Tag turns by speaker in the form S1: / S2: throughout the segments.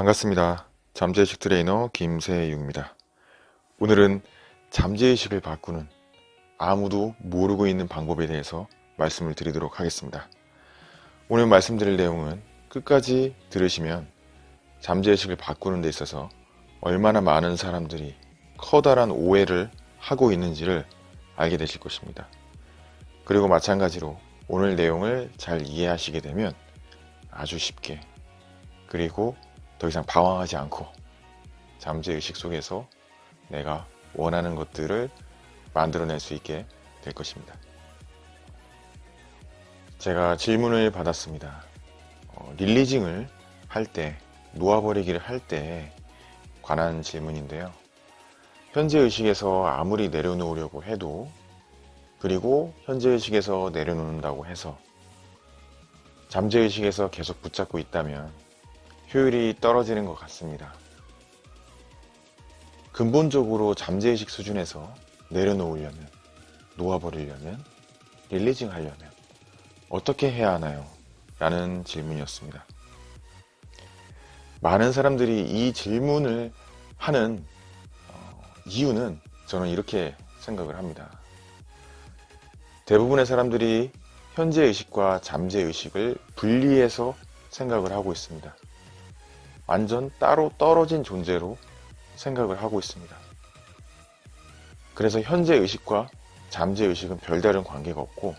S1: 반갑습니다. 잠재의식 트레이너 김세육입니다. 오늘은 잠재의식을 바꾸는 아무도 모르고 있는 방법에 대해서 말씀을 드리도록 하겠습니다. 오늘 말씀드릴 내용은 끝까지 들으시면 잠재의식을 바꾸는 데 있어서 얼마나 많은 사람들이 커다란 오해를 하고 있는지를 알게 되실 것입니다. 그리고 마찬가지로 오늘 내용을 잘 이해하시게 되면 아주 쉽게 그리고 더 이상 방황하지 않고 잠재의식 속에서 내가 원하는 것들을 만들어낼 수 있게 될 것입니다. 제가 질문을 받았습니다. 어, 릴리징을 할 때, 놓아버리기를 할 때 관한 질문인데요. 현재 의식에서 아무리 내려놓으려고 해도 그리고 현재 의식에서 내려놓는다고 해서 잠재 의식에서 계속 붙잡고 있다면 효율이 떨어지는 것 같습니다. 근본적으로 잠재의식 수준에서 내려놓으려면, 놓아버리려면, 릴리징 하려면 어떻게 해야 하나요? 라는 질문이었습니다. 많은 사람들이 이 질문을 하는 어, 이유는 저는 이렇게 생각을 합니다. 대부분의 사람들이 현재의식과 잠재의식을 분리해서 생각을 하고 있습니다. 완전 따로 떨어진 존재로 생각을 하고 있습니다. 그래서 현재 의식과 잠재 의식은 별다른 관계가 없고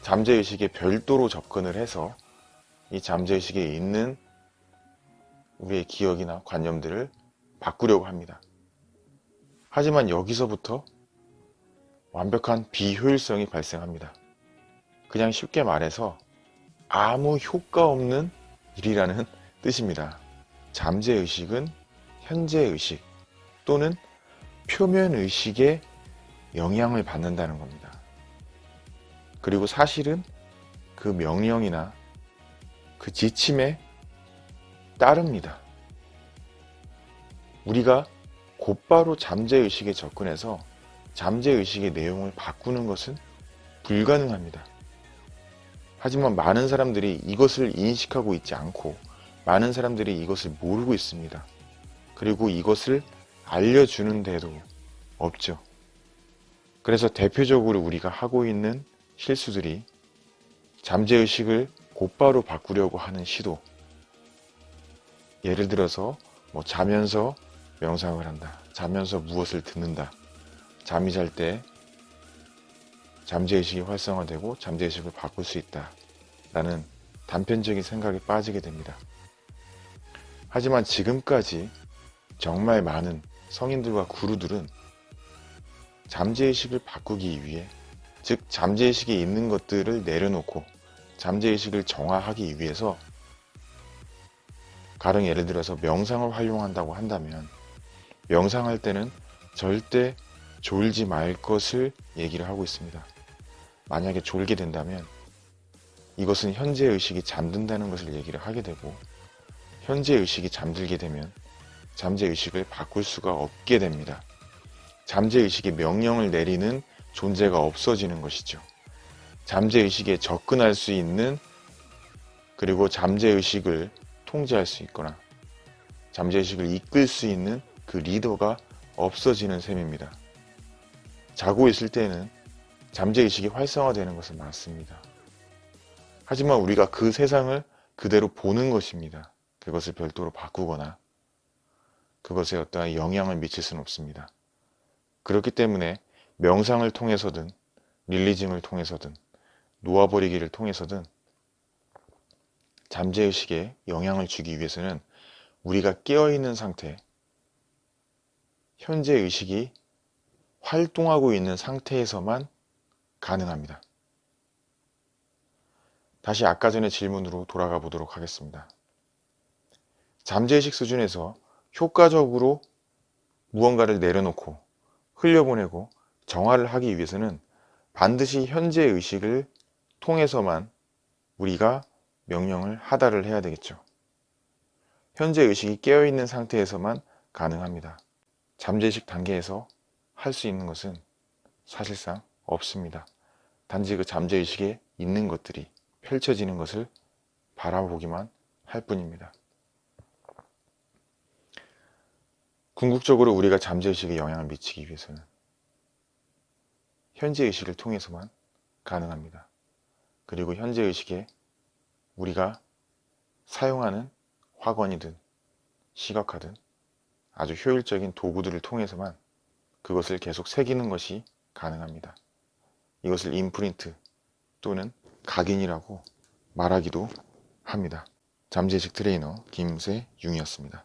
S1: 잠재 의식에 별도로 접근을 해서 이 잠재 의식에 있는 우리의 기억이나 관념들을 바꾸려고 합니다. 하지만 여기서부터 완벽한 비효율성이 발생합니다. 그냥 쉽게 말해서 아무 효과 없는 일이라는 뜻입니다. 잠재의식은 현재의식 또는 표면의식에 영향을 받는다는 겁니다. 그리고 사실은 그 명령이나 그 지침에 따릅니다. 우리가 곧바로 잠재의식에 접근해서 잠재의식의 내용을 바꾸는 것은 불가능합니다. 하지만 많은 사람들이 이것을 인식하고 있지 않고 많은 사람들이 이것을 모르고 있습니다. 그리고 이것을 알려주는 데도 없죠. 그래서 대표적으로 우리가 하고 있는 실수들이 잠재의식을 곧바로 바꾸려고 하는 시도. 예를 들어서 뭐 자면서 명상을 한다. 자면서 무엇을 듣는다. 잠이 잘 때 잠재의식이 활성화되고 잠재의식을 바꿀 수 있다. 라는 단편적인 생각에 빠지게 됩니다. 하지만 지금까지 정말 많은 성인들과 구루들은 잠재의식을 바꾸기 위해 즉 잠재의식에 있는 것들을 내려놓고 잠재의식을 정화하기 위해서 가령 예를 들어서 명상을 활용한다고 한다면 명상할 때는 절대 졸지 말 것을 얘기를 하고 있습니다. 만약에 졸게 된다면 이것은 현재의식이 잠든다는 것을 얘기를 하게 되고 현재의식이 잠들게 되면 잠재 의식을 바꿀 수가 없게 됩니다. 잠재 의식이 명령을 내리는 존재가 없어지는 것이죠. 잠재 의식에 접근할 수 있는 그리고 잠재 의식을 통제할 수 있거나 잠재 의식을 이끌 수 있는 그 리더가 없어지는 셈입니다. 자고 있을 때는 잠재 의식이 활성화되는 것은 맞습니다. 하지만 우리가 그 세상을 그대로 보는 것입니다. 그것을 별도로 바꾸거나 그것에 어떠한 영향을 미칠 수는 없습니다. 그렇기 때문에 명상을 통해서든 릴리징을 통해서든 놓아버리기를 통해서든 잠재의식에 영향을 주기 위해서는 우리가 깨어있는 상태, 현재 의식이 활동하고 있는 상태에서만 가능합니다. 다시 아까 전의 질문으로 돌아가 보도록 하겠습니다. 잠재의식 수준에서 효과적으로 무언가를 내려놓고 흘려보내고 정화를 하기 위해서는 반드시 현재의식을 통해서만 우리가 명령을 하다를 해야 되겠죠. 현재 의식이 깨어있는 상태에서만 가능합니다. 잠재의식 단계에서 할 수 있는 것은 사실상 없습니다. 단지 그 잠재의식에 있는 것들이 펼쳐지는 것을 바라보기만 할 뿐입니다. 궁극적으로 우리가 잠재의식에 영향을 미치기 위해서는 현재의식을 통해서만 가능합니다. 그리고 현재의식에 우리가 사용하는 화관이든 시각화든 아주 효율적인 도구들을 통해서만 그것을 계속 새기는 것이 가능합니다. 이것을 임프린트 또는 각인이라고 말하기도 합니다. 잠재의식 트레이너 김세윤이었습니다.